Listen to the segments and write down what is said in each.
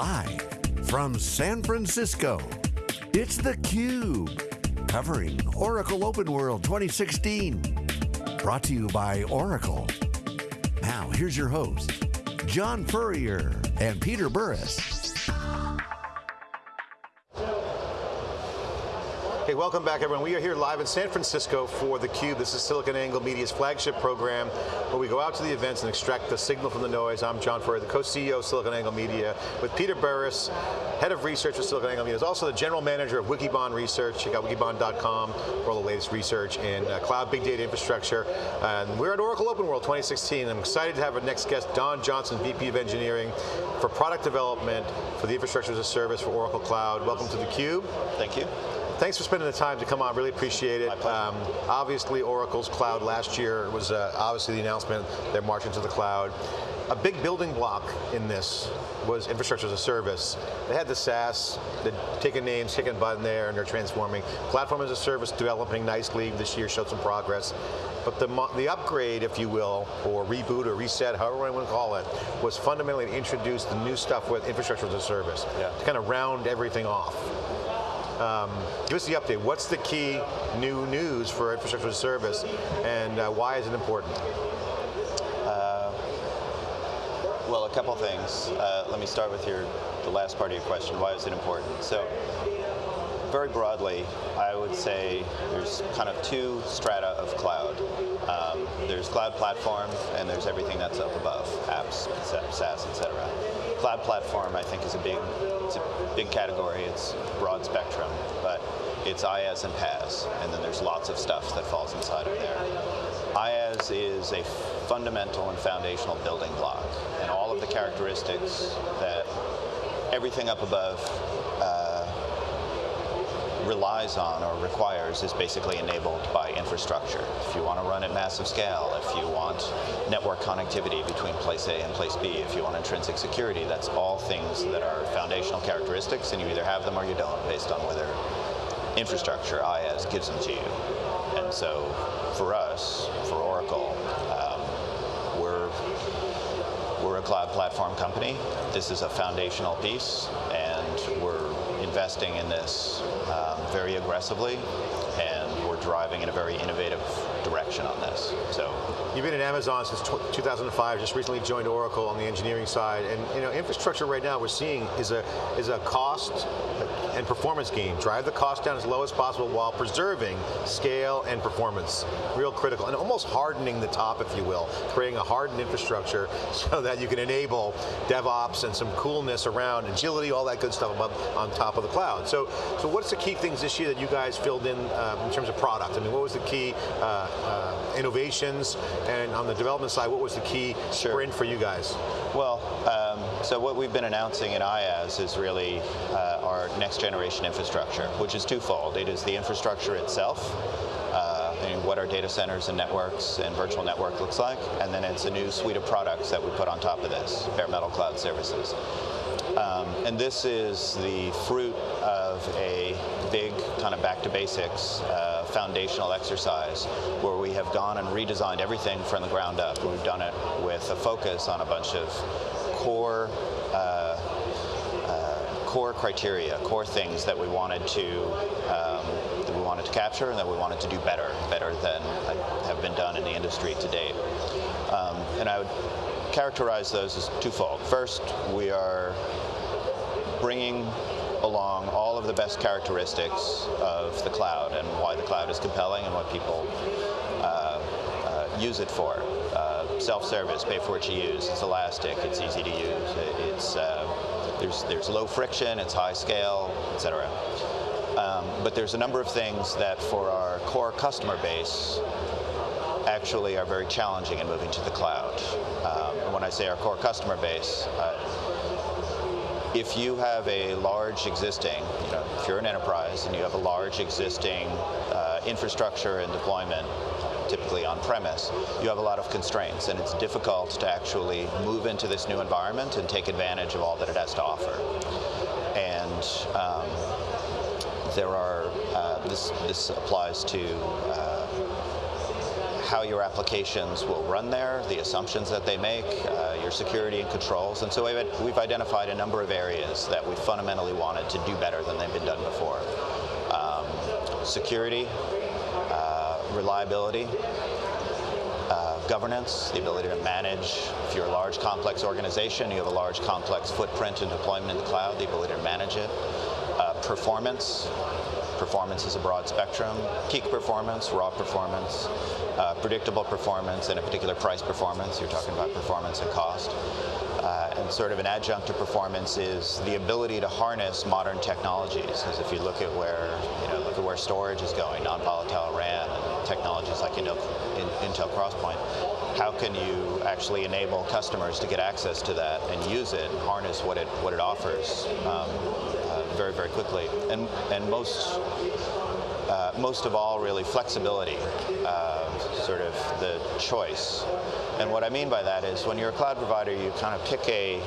Live from San Francisco, it's theCUBE. Covering Oracle Open World 2016. Brought to you by Oracle. Now, here's your host, John Furrier and Peter Burris. Hey, welcome back everyone. We are here live in San Francisco for theCUBE. This is SiliconANGLE Media's flagship program where we go out to the events and extract the signal from the noise. I'm John Furrier, the co-CEO of SiliconANGLE Media with Peter Burris, head of research with SiliconANGLE Media. He's also the general manager of Wikibon Research. Check out wikibon.com for all the latest research in uh, cloud big data infrastructure. And we're at Oracle Open World 2016. I'm excited to have our next guest, Don Johnson, VP of Engineering for product development for the infrastructure as a service for Oracle Cloud. Welcome to theCUBE. Thank you. Thanks for spending the time to come on, really appreciate it. Um, obviously Oracle's cloud last year was uh, obviously the announcement, they're marching to the cloud. A big building block in this was infrastructure as a service. They had the SaaS, they're taking names, kicking button there, and they're transforming. Platform as a service developing nicely, this year showed some progress. But the, the upgrade, if you will, or reboot or reset, however you want to call it, was fundamentally to introduce the new stuff with infrastructure as a service, yeah. to kind of round everything off. Um, give us the update. What's the key new news for infrastructure as a service, and uh, why is it important? Uh, well, a couple things. Uh, let me start with your the last part of your question. Why is it important? So, very broadly, I would say there's kind of two strata of cloud. Um, there's cloud platform, and there's everything that's up above, apps, SaaS, et cetera. Cloud platform, I think, is a big, it's a big category. It's broad spectrum, but it's IaaS and PaaS, and then there's lots of stuff that falls inside of there. IaaS is a fundamental and foundational building block, and all of the characteristics that everything up above relies on or requires is basically enabled by infrastructure. If you want to run at massive scale, if you want network connectivity between place A and place B, if you want intrinsic security, that's all things that are foundational characteristics and you either have them or you don't based on whether infrastructure, IaaS, gives them to you. And so for us, for Oracle, um, we're, we're a cloud platform company. This is a foundational piece investing in this um, very aggressively, and we're driving in a very innovative direction on this. So You've been at Amazon since 2005, just recently joined Oracle on the engineering side, and you know, infrastructure right now we're seeing is a, is a cost and performance game. Drive the cost down as low as possible while preserving scale and performance. Real critical, and almost hardening the top, if you will, creating a hardened infrastructure so that you can enable DevOps and some coolness around agility, all that good stuff above, on top of the cloud. So, so what's the key things this year that you guys filled in um, in terms of product? I mean, what was the key uh, uh, innovations and on the development side, what was the key sure. sprint for you guys? Well, um, so what we've been announcing in IaaS is really uh, our next generation infrastructure, which is twofold. It is the infrastructure itself, uh, what our data centers and networks and virtual network looks like, and then it's a new suite of products that we put on top of this, bare metal cloud services. Um, and this is the fruit of a big kind of back to basics uh, foundational exercise where we have gone and redesigned everything from the ground up. We've done it with a focus on a bunch of core core criteria, core things that we wanted to um, that we wanted to capture and that we wanted to do better, better than have been done in the industry to date. Um, and I would characterize those as twofold. First, we are bringing along all of the best characteristics of the cloud and why the cloud is compelling and what people uh, uh, use it for. Uh, self-service, pay for what you use, it's elastic, it's easy to use, it's, uh, there's, there's low friction, it's high scale, etc. Um, but there's a number of things that for our core customer base actually are very challenging in moving to the cloud. Um, when I say our core customer base, uh, if you have a large existing, you know, if you're an enterprise and you have a large existing uh, infrastructure and deployment, typically on premise, you have a lot of constraints and it's difficult to actually move into this new environment and take advantage of all that it has to offer. And um, there are, uh, this, this applies to uh, how your applications will run there, the assumptions that they make, uh, your security and controls. And so we've, we've identified a number of areas that we fundamentally wanted to do better than they've been done before. Um, security, reliability, uh, governance, the ability to manage. If you're a large, complex organization, you have a large, complex footprint and deployment in the cloud, the ability to manage it. Uh, performance, performance is a broad spectrum. Peak performance, raw performance, uh, predictable performance, and a particular price performance. You're talking about performance and cost. Uh, and sort of an adjunct to performance is the ability to harness modern technologies. Because if you look at where you know look at where storage is going, non-volatile RAM, technologies like Intel, Intel XPoint, how can you actually enable customers to get access to that and use it and harness what it what it offers um, uh, very very quickly? And and most uh, most of all, really flexibility, uh, sort of the choice. And what I mean by that is when you're a cloud provider, you kind of pick a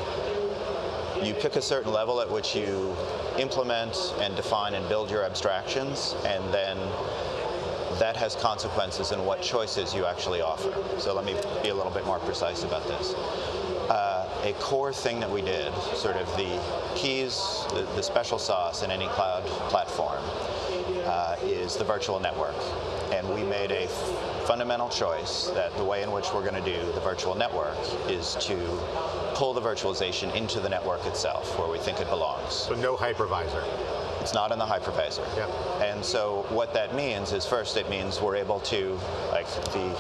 you pick a certain level at which you implement and define and build your abstractions, and then that has consequences in what choices you actually offer. So let me be a little bit more precise about this. Uh, a core thing that we did, sort of the keys, the, the special sauce in any cloud platform, uh, is the virtual network. And we made a fundamental choice that the way in which we're going to do the virtual network is to pull the virtualization into the network itself, where we think it belongs. So no hypervisor. It's not in the hypervisor. Yeah. And so what that means is first it means we're able to, like the,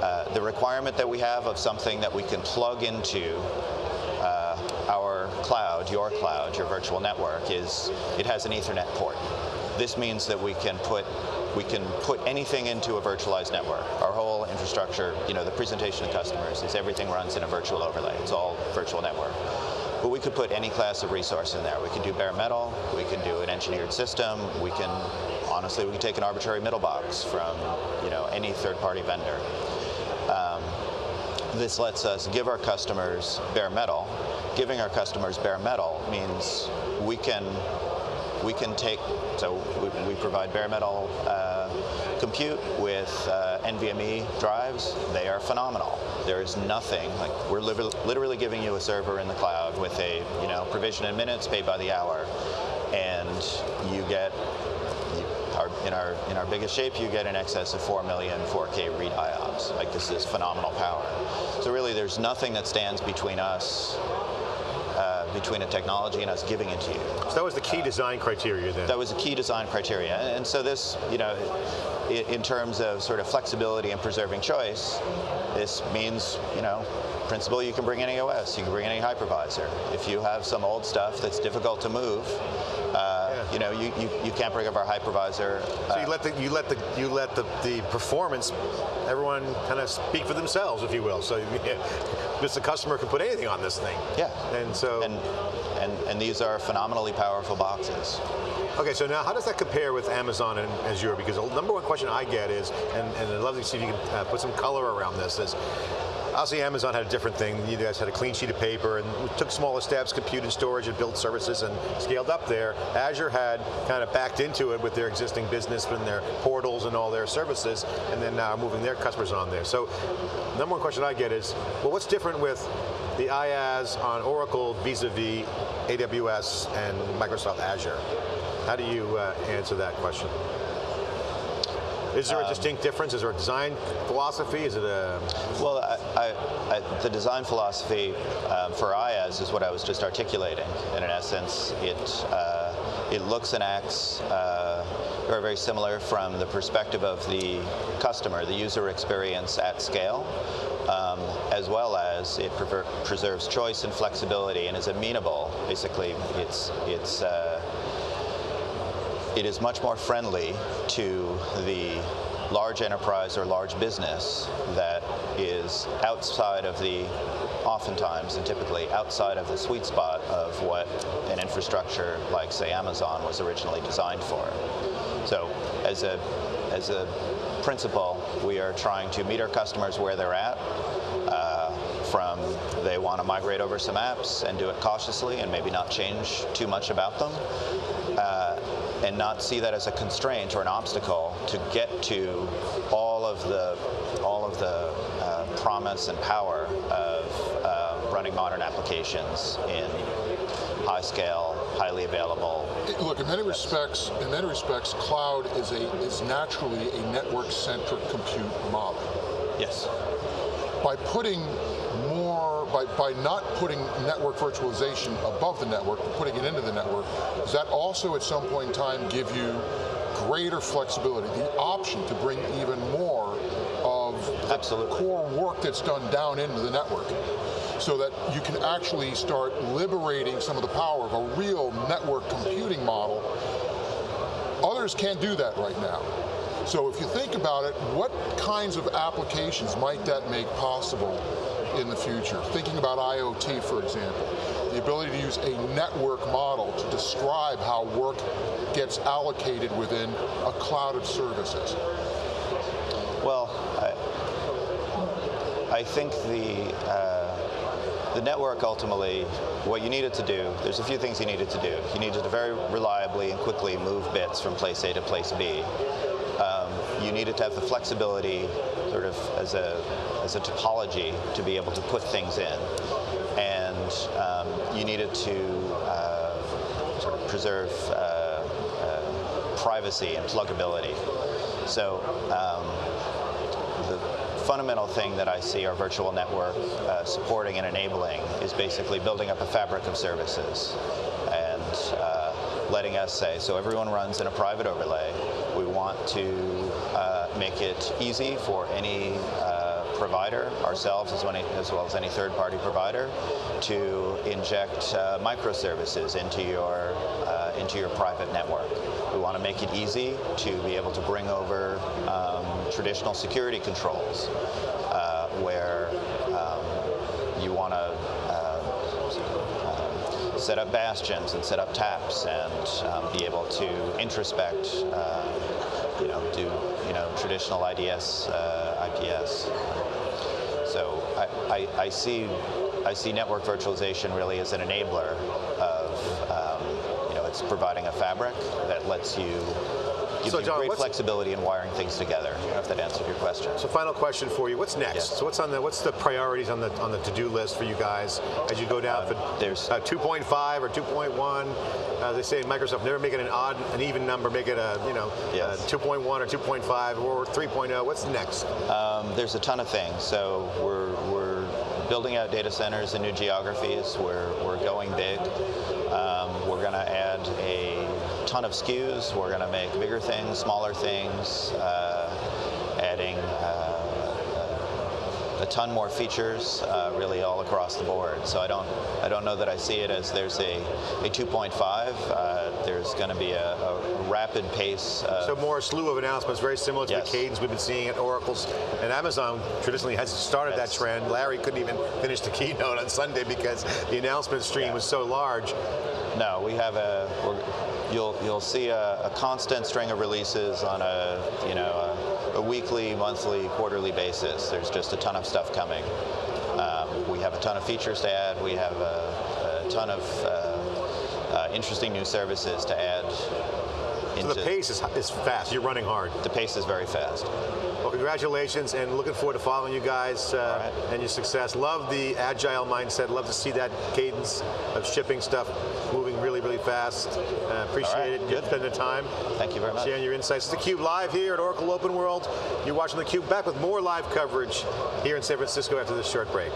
uh, the requirement that we have of something that we can plug into uh, our cloud, your cloud, your virtual network is it has an ethernet port. This means that we can put we can put anything into a virtualized network. Our whole infrastructure, you know, the presentation to customers is everything runs in a virtual overlay. It's all virtual network. But we could put any class of resource in there. We can do bare metal, we can do an engineered system, we can, honestly, we can take an arbitrary middle box from, you know, any third-party vendor. Um, this lets us give our customers bare metal. Giving our customers bare metal means we can we can take, so we, we provide bare metal uh, compute with uh, NVMe drives. They are phenomenal. There is nothing, like we're li literally giving you a server in the cloud with a, you know, provision in minutes, paid by the hour. And you get, our, in, our, in our biggest shape, you get in excess of 4 million 4K read IOPS. Like this is phenomenal power. So really there's nothing that stands between us between a technology and us giving it to you. So that was the key uh, design criteria then? That was the key design criteria. And, and so this, you know, in, in terms of sort of flexibility and preserving choice, this means, you know, principle you can bring any OS, you can bring any hypervisor. If you have some old stuff that's difficult to move, uh, yeah. you know, you, you, you, can't bring up our hypervisor. Uh, so you let the you let the you let the, the performance, everyone kind of speak for themselves, if you will. So because the customer can put anything on this thing. Yeah. And so and and, and these are phenomenally powerful boxes. Okay, so now how does that compare with Amazon and Azure? Because the number one question I get is, and, and I'd love to see if you can uh, put some color around this, is Obviously Amazon had a different thing. You guys had a clean sheet of paper and took smaller steps, compute and storage and built services and scaled up there. Azure had kind of backed into it with their existing business and their portals and all their services and then now moving their customers on there. So number one question I get is, well what's different with the IaaS on Oracle vis-a-vis -vis AWS and Microsoft Azure? How do you uh, answer that question? Is there a um, distinct difference? Is there a design philosophy? Is it a? Well, I, I, I, the design philosophy um, for IaaS is what I was just articulating. And in essence, it uh, it looks and acts uh, very, very similar from the perspective of the customer, the user experience at scale. Um, as well as it preserves choice and flexibility and is amenable. Basically, it's it's uh, it is much more friendly to the large enterprise or large business that is outside of the, oftentimes and typically outside of the sweet spot of what an infrastructure like say Amazon was originally designed for. So as a, as a principle, we are trying to meet our customers where they're at, uh, from they want to migrate over some apps and do it cautiously and maybe not change too much about them, uh, and not see that as a constraint or an obstacle to get to all of the all of the uh, promise and power of uh, running modern applications in high scale, highly available. Look, in many respects, in many respects, cloud is a is naturally a network-centric compute model. Yes. By putting more, by, by not putting network virtualization above the network, but putting it into the network, does that also at some point in time give you greater flexibility, the option to bring even more of Absolutely. core work that's done down into the network? so that you can actually start liberating some of the power of a real network computing model. Others can't do that right now. So if you think about it, what kinds of applications might that make possible in the future? Thinking about IoT, for example, the ability to use a network model to describe how work gets allocated within a cloud of services. Well, I, I think the uh, the network ultimately, what you needed to do, there's a few things you needed to do. You needed to very reliably and quickly move bits from place A to place B. Um, you needed to have the flexibility sort of as a, as a topology to be able to put things in. And um, you needed to uh, sort of preserve uh, uh, privacy and pluggability. So um, the fundamental thing that I see our virtual network uh, supporting and enabling is basically building up a fabric of services and uh, letting us say, so everyone runs in a private overlay. We want to uh, make it easy for any uh, provider, ourselves as, well as any third-party provider, to inject uh, microservices into your uh, into your private network. We want to make it easy to be able to bring over um, traditional security controls uh, where um, you want to set up bastions and set up taps and um, be able to introspect, uh, you know, do you know traditional IDS, uh, IPS. So I, I, I, see I see network virtualization really as an enabler of um, you know it's providing a fabric that lets you gives so, John, great flexibility in wiring things together. I don't know if that answered your question. So final question for you. What's next? So what's on the what's the priorities on the on the to-do list for you guys as you go down uh, for there's uh, 2.5 or 2.1? Uh, they say Microsoft never make it an odd, an even number, make it a you know yes. 2.1 or 2.5 or 3.0. What's next? Um, there's a ton of things. So we're we're building out data centers in new geographies. We're we're going big. Um, we're going to add a ton of SKUs. We're going to make bigger things, smaller things, uh, adding uh, a ton more features, uh, really all across the board. So I don't, I don't know that I see it as there's a, a 2.5. Uh, there's going to be a, a, rapid pace. so more slew of announcements, very similar to yes. the cadence we've been seeing at Oracle's and Amazon. Traditionally has started yes. that trend. Larry couldn't even finish the keynote on Sunday because the announcement stream yeah. was so large. No, we have a you'll you'll see a, a, constant string of releases on a you know a, a, weekly, monthly, quarterly basis. There's just a ton of stuff coming. Um, we have a ton of features to add. We have a, a ton of uh, uh, interesting new services to add. So the pace is, is fast. You're running hard. The pace is very fast. Well, congratulations, and looking forward to following you guys uh, right. and your success. Love the agile mindset. Love to see that cadence of shipping stuff moving really, really fast. Uh, appreciate right. it. Good. Spending the time. Thank you very much. Sharing your insights. It's theCUBE live here at Oracle Open World. You're watching theCUBE back with more live coverage here in San Francisco after this short break.